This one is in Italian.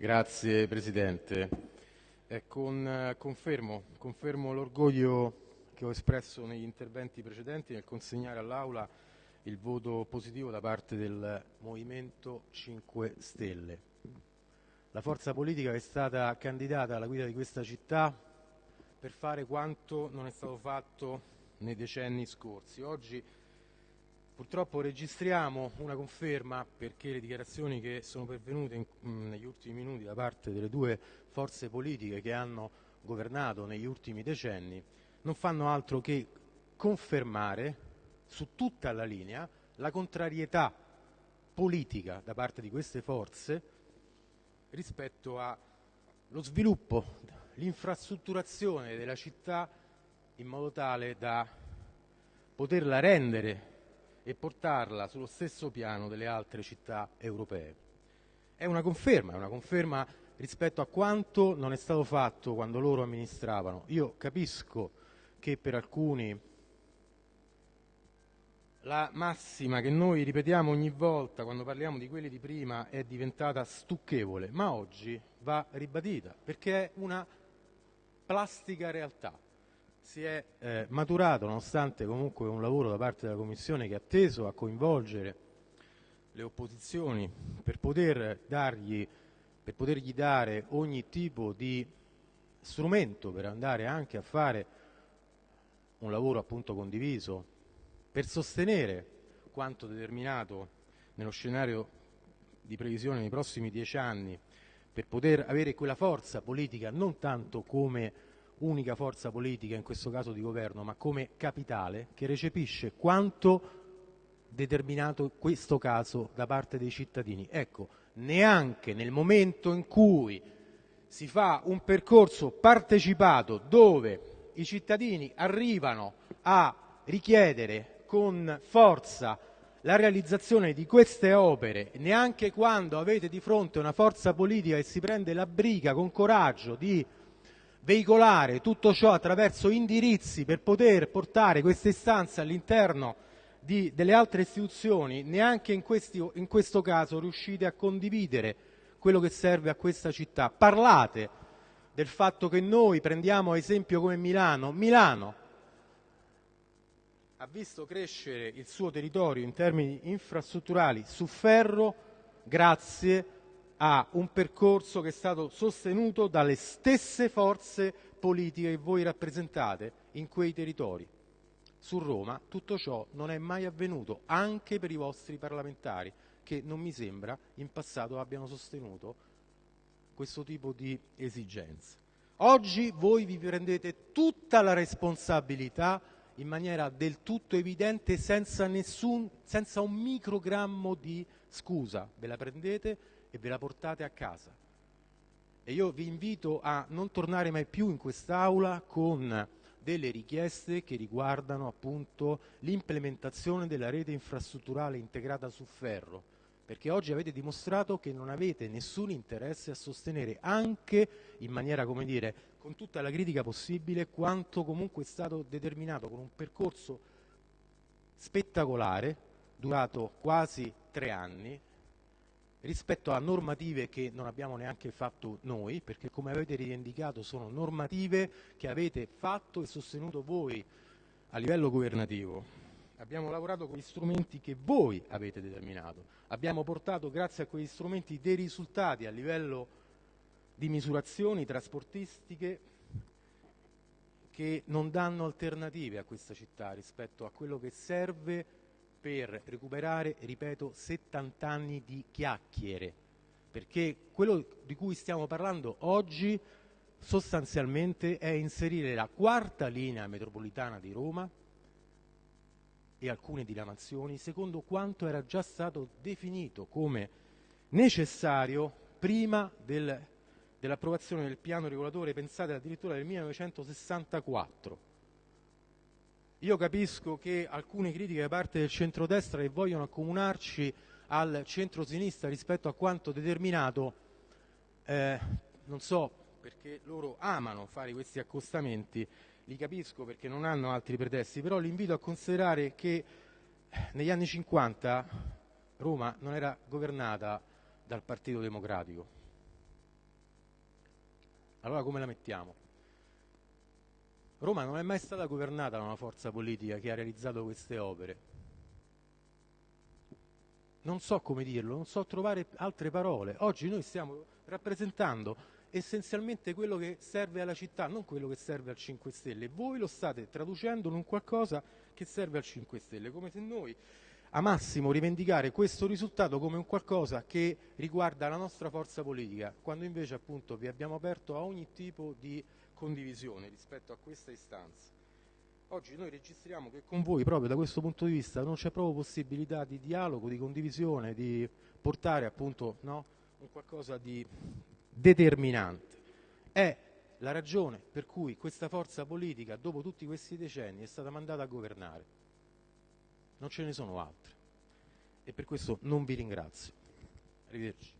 Grazie Presidente. Eh, con, confermo, confermo l'orgoglio che ho espresso negli interventi precedenti nel consegnare all'Aula il voto positivo da parte del Movimento 5 Stelle. La forza politica è stata candidata alla guida di questa città per fare quanto non è stato fatto nei decenni scorsi. Oggi purtroppo registriamo una conferma perché le dichiarazioni che sono pervenute in, mh, negli ultimi minuti da parte delle due forze politiche che hanno governato negli ultimi decenni non fanno altro che confermare su tutta la linea la contrarietà politica da parte di queste forze rispetto allo sviluppo, l'infrastrutturazione della città in modo tale da poterla rendere e portarla sullo stesso piano delle altre città europee. È una conferma, è una conferma rispetto a quanto non è stato fatto quando loro amministravano. Io capisco che per alcuni la massima che noi ripetiamo ogni volta quando parliamo di quelli di prima è diventata stucchevole, ma oggi va ribadita perché è una plastica realtà. Si è eh, maturato, nonostante comunque un lavoro da parte della Commissione che ha teso a coinvolgere le opposizioni per, poter dargli, per potergli dare ogni tipo di strumento per andare anche a fare un lavoro appunto condiviso per sostenere quanto determinato nello scenario di previsione nei prossimi dieci anni per poter avere quella forza politica non tanto come unica forza politica, in questo caso di governo, ma come capitale che recepisce quanto determinato in questo caso da parte dei cittadini. Ecco, neanche nel momento in cui si fa un percorso partecipato dove i cittadini arrivano a richiedere con forza la realizzazione di queste opere, neanche quando avete di fronte una forza politica che si prende la briga con coraggio di veicolare tutto ciò attraverso indirizzi per poter portare queste istanze all'interno delle altre istituzioni, neanche in, questo caso riuscite a condividere quello che serve a questa città. Parlate del fatto che noi prendiamo esempio come Milano. Milano ha visto crescere il suo territorio in termini infrastrutturali su ferro grazie a un percorso che è stato sostenuto dalle stesse forze politiche che voi rappresentate in quei territori. Su Roma tutto ciò non è mai avvenuto, anche per i vostri parlamentari, che non mi sembra in passato abbiano sostenuto questo tipo di esigenze. Oggi voi vi prendete tutta la responsabilità in maniera del tutto evidente senza, nessun, senza un microgrammo di scusa. Ve la prendete e ve la portate a casa. E io vi invito a non tornare mai più in quest'Aula con delle richieste che riguardano appunto l'implementazione della rete infrastrutturale integrata su ferro, perché oggi avete dimostrato che non avete nessun interesse a sostenere anche in maniera, come dire, con tutta la critica possibile quanto comunque è stato determinato con un percorso spettacolare, durato quasi tre anni, rispetto a normative che non abbiamo neanche fatto noi, perché come avete rivendicato sono normative che avete fatto e sostenuto voi a livello governativo. Abbiamo lavorato con gli strumenti che voi avete determinato. Abbiamo portato, grazie a quegli strumenti, dei risultati a livello di misurazioni trasportistiche che non danno alternative a questa città rispetto a quello che serve per recuperare, ripeto, 70 anni di chiacchiere, perché quello di cui stiamo parlando oggi sostanzialmente è inserire la quarta linea metropolitana di Roma e alcune diramazioni secondo quanto era già stato definito come necessario prima del dell'approvazione del piano regolatore pensate addirittura del 1964. Io capisco che alcune critiche da parte del centrodestra che vogliono accomunarci al centro-sinistra rispetto a quanto determinato, eh, non so perché loro amano fare questi accostamenti, li capisco perché non hanno altri pretesti, però li invito a considerare che negli anni 50 Roma non era governata dal Partito Democratico, Allora come la mettiamo? Roma non è mai stata governata da una forza politica che ha realizzato queste opere. Non so come dirlo, non so trovare altre parole. Oggi noi stiamo rappresentando essenzialmente quello che serve alla città, non quello che serve al 5 Stelle. Voi lo state traducendo in un qualcosa che serve al 5 Stelle, come se noi amassimo rivendicare questo risultato come un qualcosa che riguarda la nostra forza politica, quando invece appunto vi abbiamo aperto a ogni tipo di condivisione rispetto a questa istanza. Oggi noi registriamo che con voi proprio da questo punto di vista non c'è proprio possibilità di dialogo, di condivisione, di portare appunto no, un qualcosa di determinante. È la ragione per cui questa forza politica, dopo tutti questi decenni, è stata mandata a governare. Non ce ne sono altre. E per questo non vi ringrazio. Arrivederci.